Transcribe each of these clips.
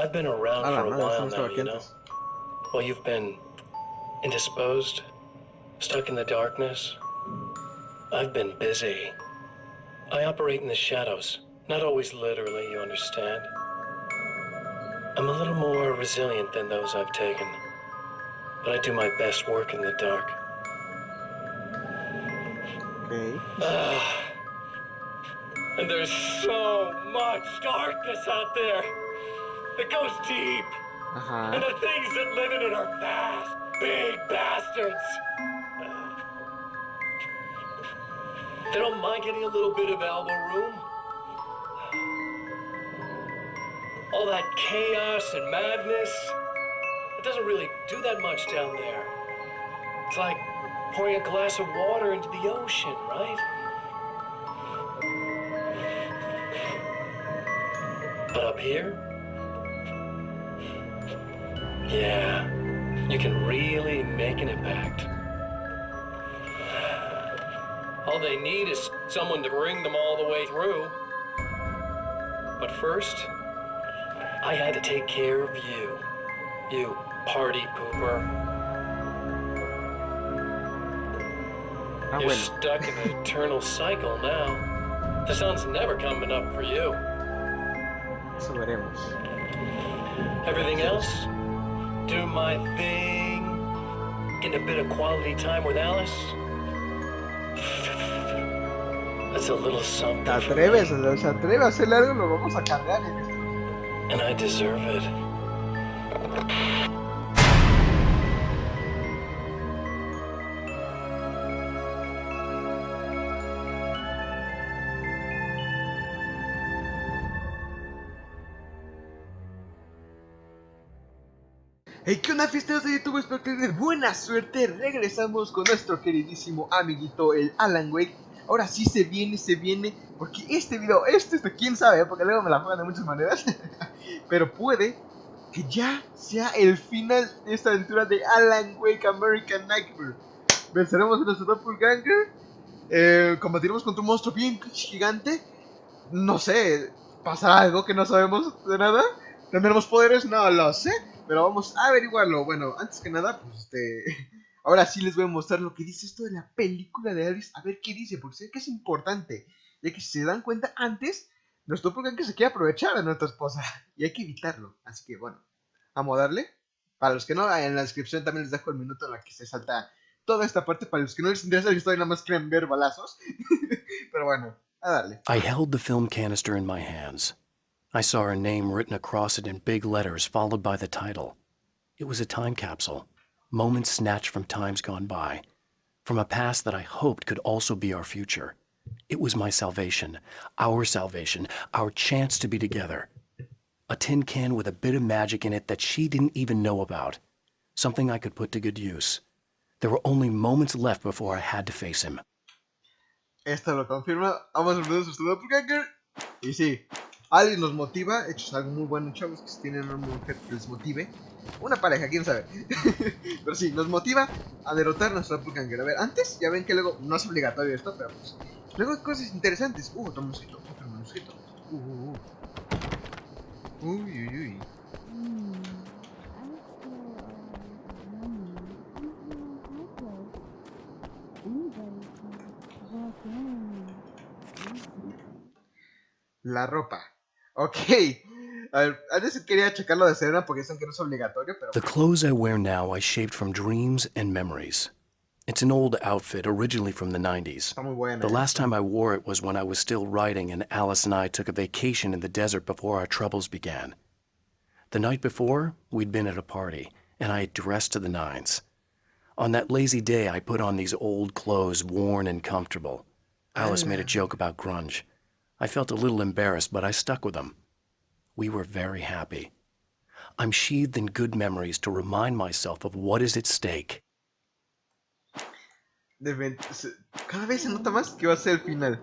I've been around for a while now, you know. Well, you've been indisposed, stuck in the darkness. I've been busy. I operate in the shadows, not always literally, you understand. I'm a little more resilient than those I've taken, but I do my best work in the dark. Ok. Ah. and there's so much darkness out there. It goes deep. Uh-huh. And the things that live in it are fast, big bastards. They don't mind getting a little bit of elbow room. All that chaos and madness, it doesn't really do that much down there. It's like pouring a glass of water into the ocean, right? But up here, yeah, you can really make an impact. All they need is someone to bring them all the way through. But first, I had to take care of you. You party pooper. You're stuck in an eternal cycle now. The sun's never coming up for you. Eso veremos. Everything else, do my thing, get a bit of quality time with Alice. That's a little something. ¿Te atreves? ¿Se atreve a hacer algo? Lo vamos a cargar and I deserve it. Hey, ¿qué onda fiesteros de YouTube? Espero que tengan buena suerte. Regresamos con nuestro queridísimo amiguito, el Alan Wake. Ahora sí se viene, se viene. Porque este video, este, este, quién sabe, porque luego me la juegan de muchas maneras. Pero puede que ya sea el final de esta aventura de Alan Wake American Nightmare. Venceremos a nuestro doppelganger. Eh, combatiremos contra un monstruo bien gigante. No sé, ¿pasará algo que no sabemos de nada? ¿Tendremos poderes? No lo sé. Pero vamos a averiguarlo. Bueno, antes que nada, pues este. Ahora sí les voy a mostrar lo que dice esto de la película de Alice. A ver qué dice, porque sé que es importante. Ya que si se dan cuenta antes, nuestro que se quiere aprovechar de nuestra esposa. Y hay que evitarlo. Así que bueno, a darle. Para los que no, en la descripción también les dejo el minuto en la que se salta toda esta parte. Para los que no les interesa la historia, nada más quieren ver balazos. Pero bueno, a darle. I held the film canister in my hands. I saw her name written across it in big letters, followed by the title. It was a time capsule, moments snatched from times gone by, from a past that I hoped could also be our future. It was my salvation, our salvation, our chance to be together. A tin can with a bit of magic in it that she didn't even know about. Something I could put to good use. There were only moments left before I had to face him. Esto lo confirma. Vamos a doppelganger. Y sí, Alice nos motiva. De hecho, es algo muy bueno, chavos. Que si tienen una mujer que les motive. Una pareja, quién sabe. pero sí, nos motiva a derrotar a nuestro doppelganger. A ver, antes ya ven que luego no es obligatorio esto, pero pues. Luego hay cosas interesantes. Uh, otro mosquito, otro mosquito. Uh, uh, uh. Uy, uy, uy. La ropa. Ok. A ver, antes quería checarlo de Serena porque dicen que no es obligatorio, pero... The clothes I wear now I shaped from dreams and memories. It's an old outfit, originally from the 90s. Buena. The eh. last time I wore it was when I was still writing and Alice and I took a vacation in the desert before our troubles began. The night before, we'd been at a party, and I had dressed to the nines. On that lazy day, I put on these old clothes, worn and comfortable. Alice made a joke about grunge. I felt a little embarrassed, but I stuck with them. We were very happy. I'm sheathed in good memories to remind myself of what is at stake. Cada vez se nota más que va a ser el final.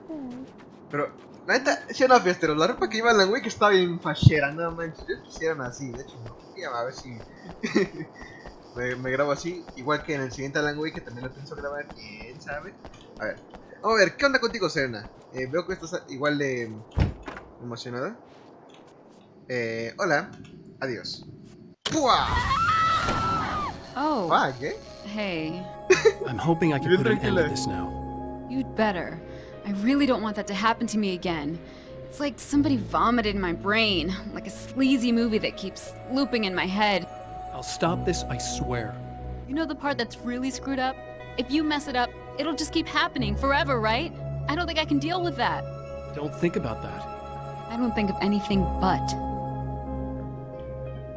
Pero, la neta, sí o no, fiesteros, la ropa que iba la güey que estaba bien fachera, nada manches. Yo quisieran así, de hecho, no. A ver si. me, me grabo así, igual que en el siguiente Alan Wake, que también lo pienso grabar, quién sabe. A ver, vamos a ver, ¿qué onda contigo, Serena? Eh, veo que estás igual de emocionada. Eh, hola. Adiós. ¡Pua! Oh, Fuck, ¿eh? hey. I'm hoping I can put an end to this now. You'd better. I really don't want that to happen to me again. It's like somebody vomited in my brain, like a sleazy movie that keeps looping in my head. I'll stop this, I swear. You know the part that's really screwed up? If you mess it up, it'll just keep happening forever, right? I don't think I can deal with that. Don't think about that. I don't think of anything but.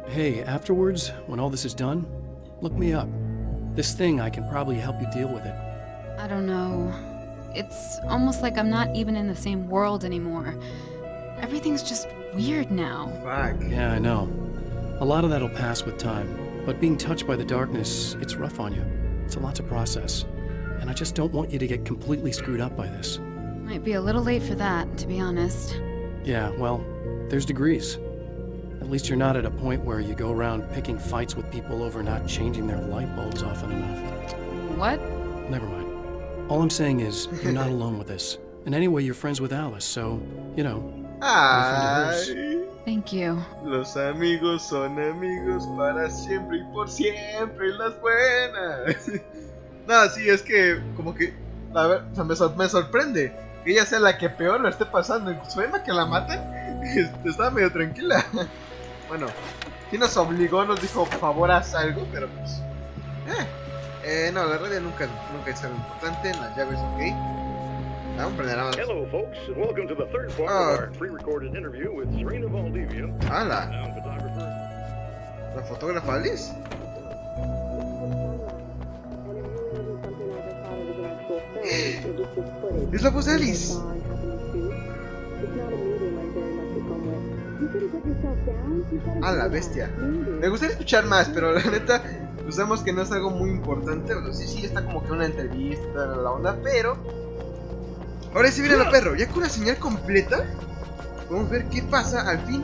Hey, afterwards, when all this is done, look me up. This thing, I can probably help you deal with it. I don't know. It's almost like I'm not even in the same world anymore. Everything's just weird now. Fuck. Yeah, I know. A lot of that'll pass with time, but being touched by the darkness, it's rough on you. It's a lot to process. And I just don't want you to get completely screwed up by this. Might be a little late for that, to be honest. Yeah, well, there's degrees. At least you're not at a point where you go around picking fights with people over not changing their light bulbs often enough. What? Never mind. All I'm saying is, you're not alone with this. And anyway, you're friends with Alice, so, you know, Ay, Thank you. los amigos son amigos para siempre y por siempre las buenas. no, sí, es que como que a ver, o sea, me, sor- me sorprende que ella sea la que peor lo esté pasando. Incluso Emma que la matan, este, estaba medio tranquila. bueno, sí nos obligó, nos dijo, por favor, haz algo, pero pues... Eh, eh, no, la radio nunca, nunca es algo importante, las llaves, ok. Ah, Vamos a prender nada más. Hello, folks, and welcome to the third part Oh. of our pre-recorded interview with Serena Valdivia, ¡Hala! ¿La fotógrafa Alice? Es la voz de Alice. A la bestia. Me gustaría escuchar más, pero la neta, usamos que no es algo muy importante. O sea, sí, sí, está como que una entrevista, la onda, pero. Ahora sí viene el perro, ya con una señal completa. Vamos a ver qué pasa al fin.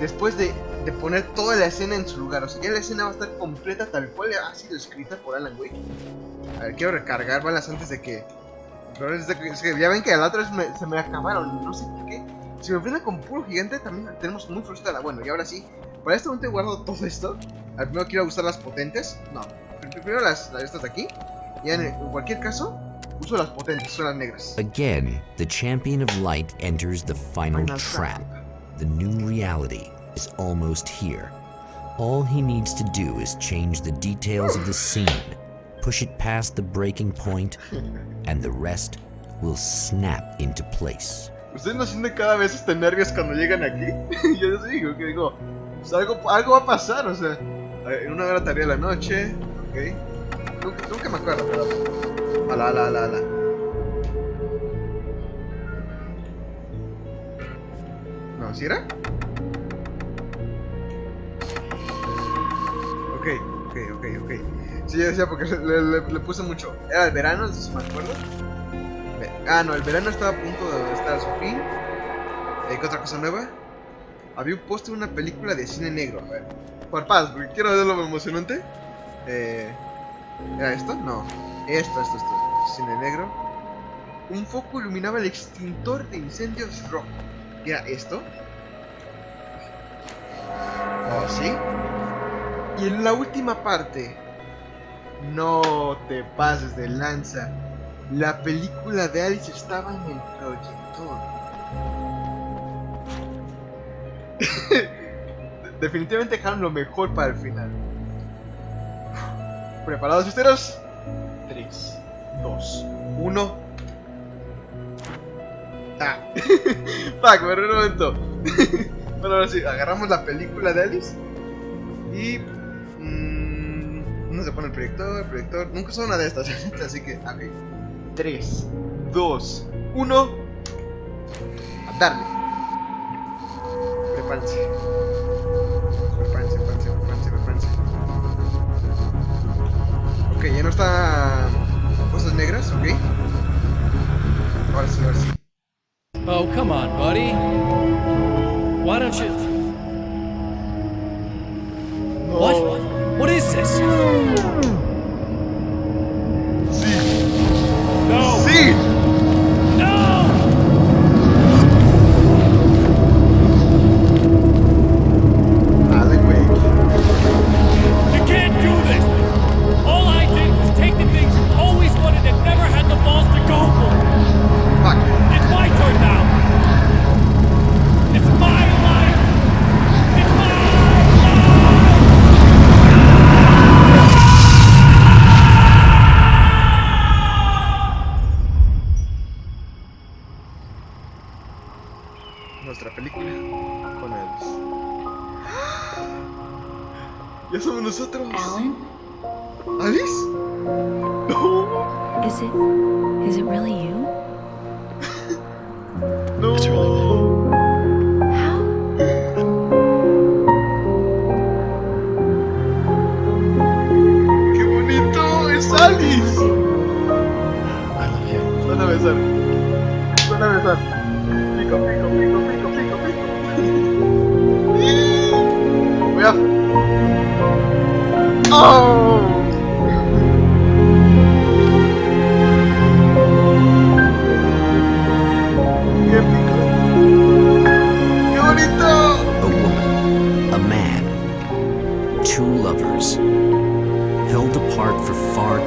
Después de, de poner toda la escena en su lugar. O sea, ya la escena va a estar completa tal cual ha sido escrita por Alan Wake. A ver, quiero recargar balas antes de que. Pero es de es que ya ven que la otra vez me- se me acabaron, no sé por qué. Si me enfrentan con puro gigante, también la tenemos muy frustrada. Bueno, y ahora sí, para este momento he guardado todo esto. Al primero quiero usar las potentes. No, pr- primero las, las estas de aquí. Y en, en cualquier caso, uso las potentes, son las negras. Again, the champion of light enters the final Final trap. The new reality is almost here. All he needs to do is change the details of the scene, push it past the breaking point, and the rest will snap into place. ¿Ustedes no sienten cada vez este nervios cuando llegan aquí? Yo les digo, que digo, pues algo, algo va a pasar, o sea, en una hora tarea de la noche, ok. Nunca, nunca me acuerdo, pero. Ala, ala, ala, ala. No, ¿sí era? Sí, yo decía porque le, puse mucho. Era el verano, si me acuerdo. Ah, no, el verano estaba a punto de estar a su fin. Eh, ¿Qué otra cosa nueva? Había un póster de una película de cine negro. A ver, parpadas, porque quiero ver lo emocionante. Eh, ¿Era esto? No. Esto, esto, esto. Cine negro. Un foco iluminaba el extintor de incendios rojo. ¿Qué era esto? Oh, sí. Y en la última parte. No te pases de lanza. La película de Alice estaba en el proyector. Definitivamente dejaron lo mejor para el final. ¿Preparados, fiesteros? 3, 2, 1. Ah. Fuck, me un momento. bueno, ahora sí, agarramos la película de Alice. Y. mm, ¿Dónde se pone el proyector? El proyector. Nunca usó una de estas, así que. Ok. 3, 2, 1. A darle. Prepárense. Prepárense, prepárense, prepárense, prepárense. Ok, ya no está. Cosas negras, ok. Ahora sí, ahora sí. Oh, come on, buddy. Why don't you. What? Texas. Alice! I love you. A besar. Van a besar. Pico, pico, pico, pico, pico, pico. Voy a. ¡Oh!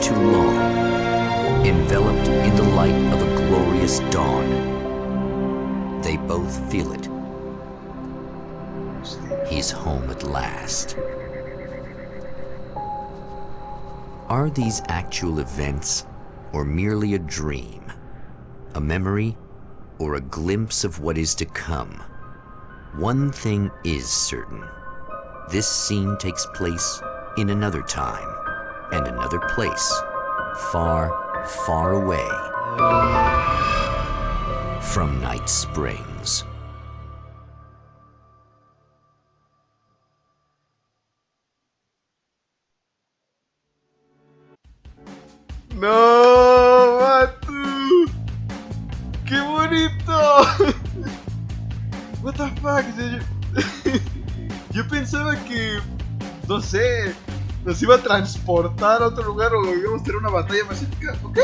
Too long, enveloped in the light of a glorious dawn. They both feel it. He's home at last. Are these actual events or merely a dream? A memory or a glimpse of what is to come? One thing is certain. This scene takes place in another time and another place, far, far away from Night Springs. ¡No, Matu! ¡Qué bonito! What the fuck? Yo pensaba que, no sé, nos iba a transportar a otro lugar o íbamos a tener una batalla épica. Ok,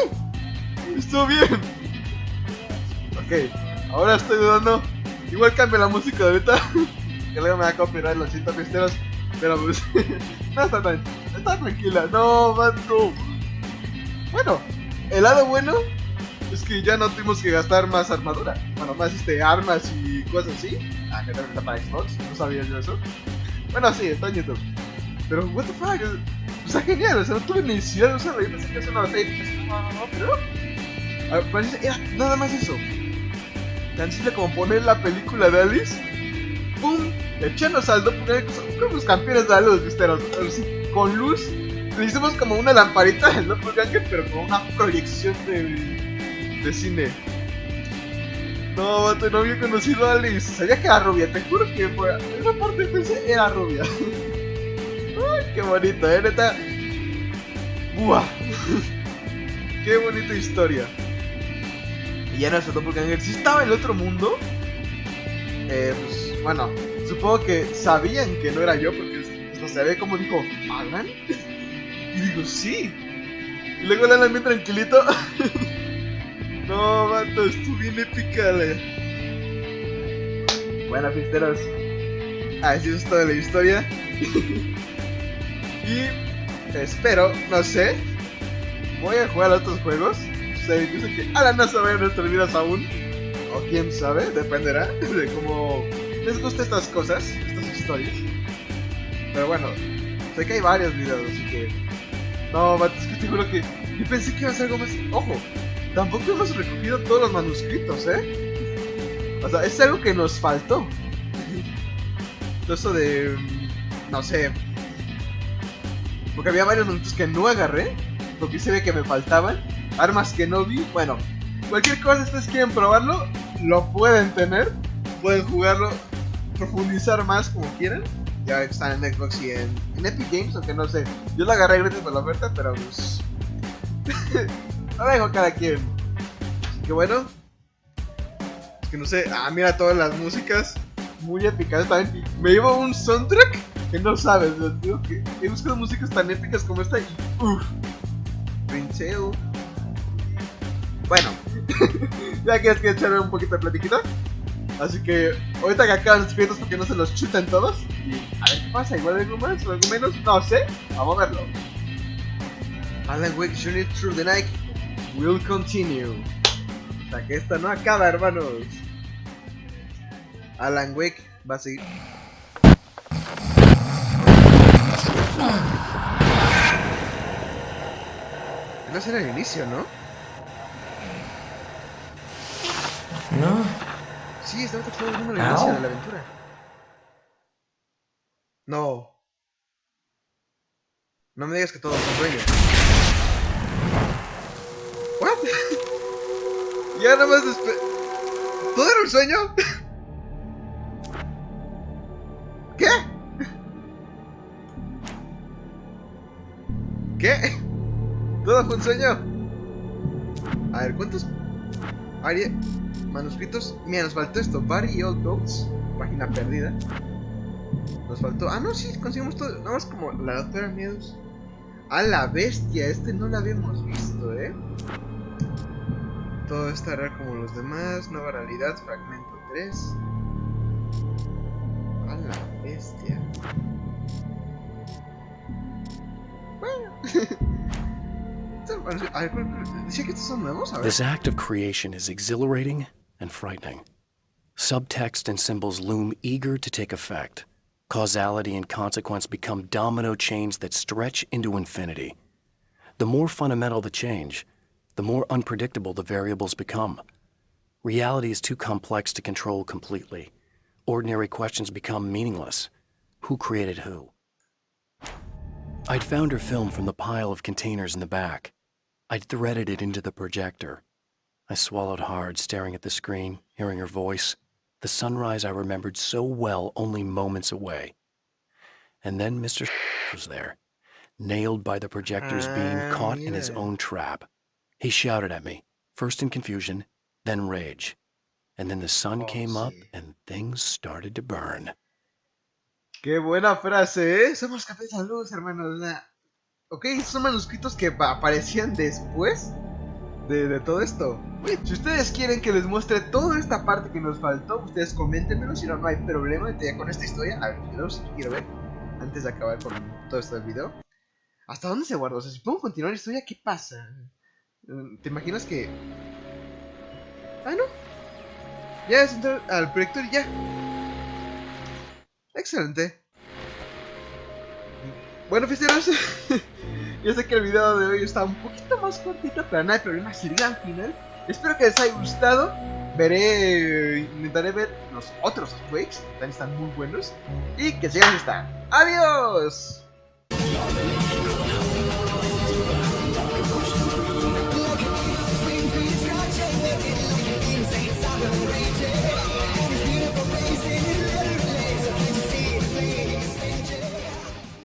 estuvo bien. Ok, ahora estoy dudando. Igual cambia la música de ahorita. Que luego me va a copyright los 100 pisteros. Pero pues, no está tan, está tranquila. No, Matu. Bueno, el lado bueno es que ya no tuvimos que gastar más armadura. Bueno, más este armas y cosas así. Ah, que también está para Xbox, no sabía yo eso. Bueno, sí, está en YouTube. Pero, what the fuck, es- está genial, o sea, no tuve necesidad de usarlo. Yo pensé que es una batalla no, no, no, pero. Nada más eso. Tan simple como poner la película de Alice. ¡Pum! Echando saldo, son como los campeones de. Los- así, Con luz le hicimos como una lamparita del doppelganger, pero con una proyección de, de cine. No, no había conocido a Alice. Sabía que era rubia, te juro que fue. Una parte pensé era rubia. Qué bonito, eh, neta. Buah. qué bonita historia. Y ya nuestro doppelganger, si estaba en el otro mundo, eh, pues bueno, supongo que sabían que no era yo porque no se ve como dijo, ¿Alan? Y digo, sí. Y luego Alan bien tranquilito. no, vato, estuvo bien épica la... Bueno, pisteros. Así es toda la historia. y espero, no sé. Voy a jugar a otros juegos. Sea, incluso que Alan no sabe nuestras vidas aún. O quién sabe, dependerá de cómo les gusta estas cosas, estas historias. Pero bueno, sé que hay varios videos, así que. No, es que te juro que. Yo pensé que iba a ser algo más. Ojo, tampoco hemos recogido todos los manuscritos, ¿eh? O sea, es algo que nos faltó. Todo eso de. No sé. Porque había varios manuscritos que no agarré. Porque se ve que me faltaban. Armas que no vi. Bueno, cualquier cosa, ustedes quieren probarlo, lo pueden tener. Pueden jugarlo, profundizar más como quieran. Ya están en Xbox y en, Epic Games, aunque no sé. Yo lo agarré gratis por la oferta, pero pues. lo dejo cada quien. Así que bueno. Es que no sé. Ah, mira todas las músicas. Muy épicas también. Me llevo un soundtrack que no sabes. digo que he buscado músicas tan épicas como esta y. Uff. Bueno. ya quieres que echarme un poquito de platiquita. Así que ahorita que acaban los porque no se los chutan todos. Y a ver qué pasa, igual algo más o algo menos, no sé. Vamos a verlo. Alan Wake Journey Through the Night will continue. Sea que esta no acaba, hermanos. Alan Wake va a seguir. Va a ser el inicio, ¿no? No, Sí, estamos viendo el Ow. inicio de la aventura. No. No me digas que todo es un sueño. ¿What? ya nada más despe- ¿Todo era un sueño? ¿Qué? ¿Todo fue un sueño? A ver, ¿cuántos? Ari... Manuscritos. Mira, nos faltó esto. Barry Old Goats. Página perdida. Nos faltó. Ah, no, sí, conseguimos todo. Nada más como la doctora Miedos. A la bestia, este no lo habíamos visto, eh. Todo estará como los demás. Nueva realidad, fragmento 3. A la bestia. This act of creation is exhilarating and frightening. Subtext and symbols loom eager to take effect. Causality and consequence become domino chains that stretch into infinity. The more fundamental the change, the more unpredictable the variables become. Reality is too complex to control completely. Ordinary questions become meaningless. Who created who? I'd found her film from the pile of containers in the back. I'd threaded it into the projector. I swallowed hard, staring at the screen, hearing her voice, the sunrise I remembered so well only moments away. And then Mr. was there, nailed by the projector's beam, Ah, caught in his own trap. He shouted at me, first in confusion, then rage. And then the sun Oh, came up and things started to burn. Qué buena frase, ¿eh? Somos cafés de luz, hermanos. Ok, estos son manuscritos que pa- aparecían después de, todo esto. Si ustedes quieren que les muestre toda esta parte que nos faltó, ustedes coméntenmelo, si no, no hay problema. Ya con esta historia, a ver, sí quiero ver, antes de acabar con todo esto del video. ¿Hasta dónde se guardó? O sea, si podemos continuar la historia, ¿qué pasa? ¿Te imaginas que...? Ah, no. Ya es entrar al proyector y ya. Excelente. Bueno, fiesteros, yo sé que el video de hoy está un poquito más cortito, pero no hay problema, es el gran final. Espero que les haya gustado. Veré, intentaré ver los otros que también están muy buenos. Y que sigan están. ¡Adiós!